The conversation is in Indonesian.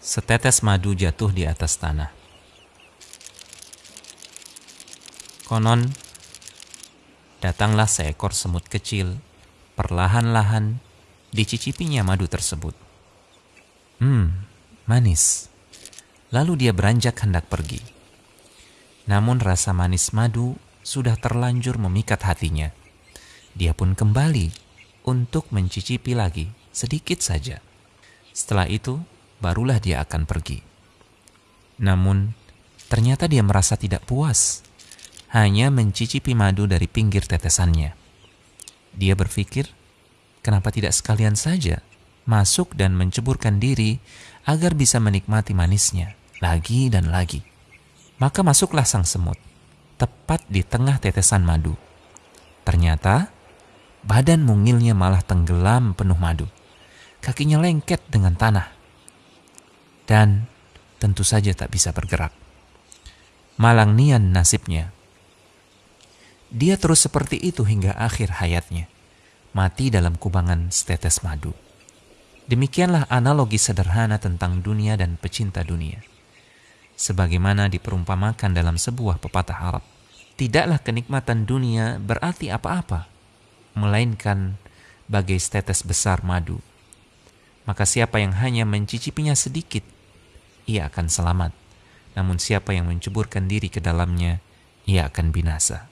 Setetes madu jatuh di atas tanah. Konon, datanglah seekor semut kecil, perlahan-lahan dicicipinya madu tersebut. Hmm, manis. Lalu dia beranjak hendak pergi. Namun rasa manis madu sudah terlanjur memikat hatinya. Dia pun kembali untuk mencicipi lagi sedikit saja. Setelah itu, barulah dia akan pergi. Namun, ternyata dia merasa tidak puas, hanya mencicipi madu dari pinggir tetesannya. Dia berpikir, kenapa tidak sekalian saja masuk dan menceburkan diri agar bisa menikmati manisnya lagi dan lagi. Maka masuklah sang semut, tepat di tengah tetesan madu. Ternyata, badan mungilnya malah tenggelam penuh madu. Kakinya lengket dengan tanah dan tentu saja tak bisa bergerak. Malang nian nasibnya. Dia terus seperti itu hingga akhir hayatnya, mati dalam kubangan setetes madu. Demikianlah analogi sederhana tentang dunia dan pecinta dunia. Sebagaimana diperumpamakan dalam sebuah pepatah Arab, tidaklah kenikmatan dunia berarti apa-apa, melainkan bagai setetes besar madu. Maka siapa yang hanya mencicipinya sedikit ia akan selamat. Namun siapa yang menceburkan diri ke dalamnya, ia akan binasa.